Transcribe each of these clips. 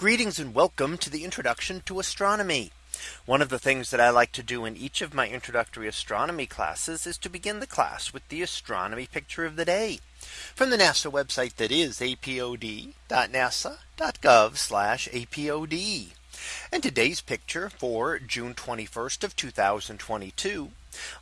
Greetings and welcome to the introduction to astronomy. One of the things that I like to do in each of my introductory astronomy classes is to begin the class with the astronomy picture of the day from the NASA website that is apod.nasa.gov apod. And today's picture for June 21st of 2022.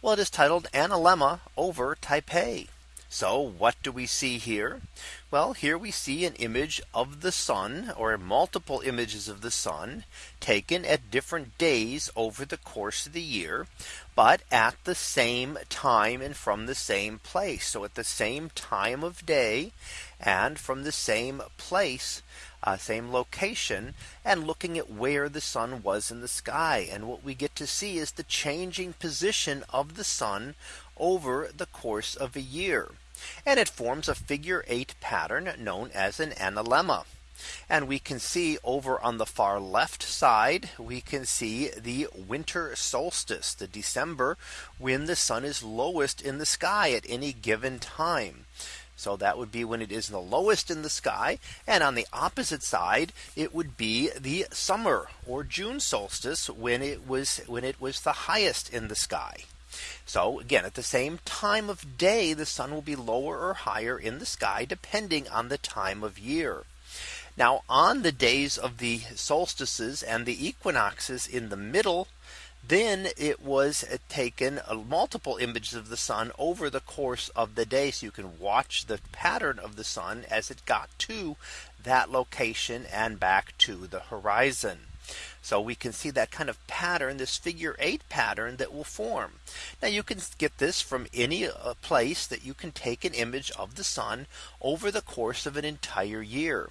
Well, it is titled Analemma over Taipei. So what do we see here? Well, here we see an image of the sun or multiple images of the sun taken at different days over the course of the year, but at the same time and from the same place. So at the same time of day and from the same place, uh, same location and looking at where the sun was in the sky. And what we get to see is the changing position of the sun over the course of a year. And it forms a figure eight pattern known as an analemma. And we can see over on the far left side, we can see the winter solstice, the December when the sun is lowest in the sky at any given time. So that would be when it is the lowest in the sky. And on the opposite side, it would be the summer or June solstice when it was when it was the highest in the sky. So again, at the same time of day, the sun will be lower or higher in the sky, depending on the time of year. Now on the days of the solstices and the equinoxes in the middle, then it was taken uh, multiple images of the sun over the course of the day. So you can watch the pattern of the sun as it got to that location and back to the horizon. So we can see that kind of pattern, this figure eight pattern that will form. Now you can get this from any uh, place that you can take an image of the sun over the course of an entire year.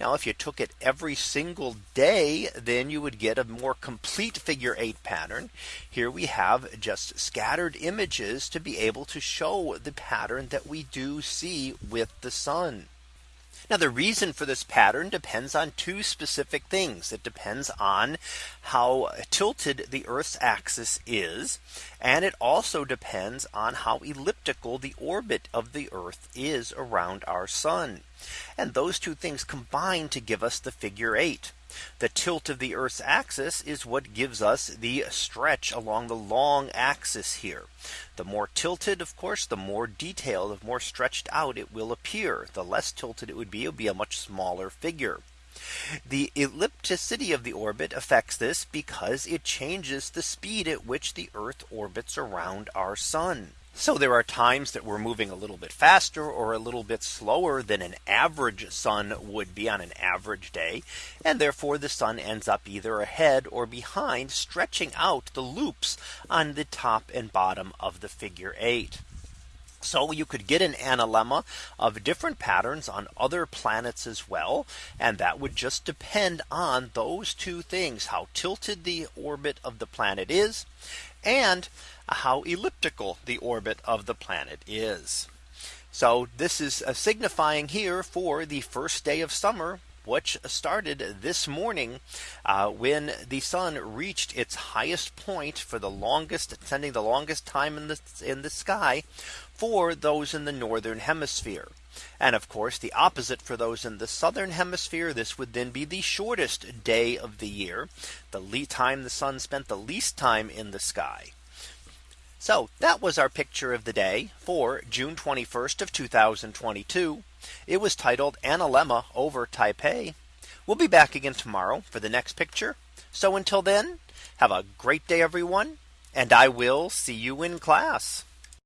Now if you took it every single day, then you would get a more complete figure eight pattern. Here we have just scattered images to be able to show the pattern that we do see with the sun. Now the reason for this pattern depends on two specific things. It depends on how tilted the Earth's axis is. And it also depends on how elliptical the orbit of the Earth is around our sun. And those two things combine to give us the figure eight. The tilt of the Earth's axis is what gives us the stretch along the long axis here. The more tilted, of course, the more detailed, the more stretched out it will appear. The less tilted it would be, it would be a much smaller figure. The ellipticity of the orbit affects this because it changes the speed at which the Earth orbits around our sun. So there are times that we're moving a little bit faster or a little bit slower than an average sun would be on an average day. And therefore the sun ends up either ahead or behind stretching out the loops on the top and bottom of the figure eight. So you could get an analemma of different patterns on other planets as well. And that would just depend on those two things, how tilted the orbit of the planet is and how elliptical the orbit of the planet is. So this is uh, signifying here for the first day of summer which started this morning uh, when the sun reached its highest point for the longest sending the longest time in the in the sky for those in the northern hemisphere. And of course, the opposite for those in the southern hemisphere, this would then be the shortest day of the year, the time the sun spent the least time in the sky. So that was our picture of the day for June 21st of 2022. It was titled Analemma over Taipei. We'll be back again tomorrow for the next picture. So until then, have a great day, everyone, and I will see you in class.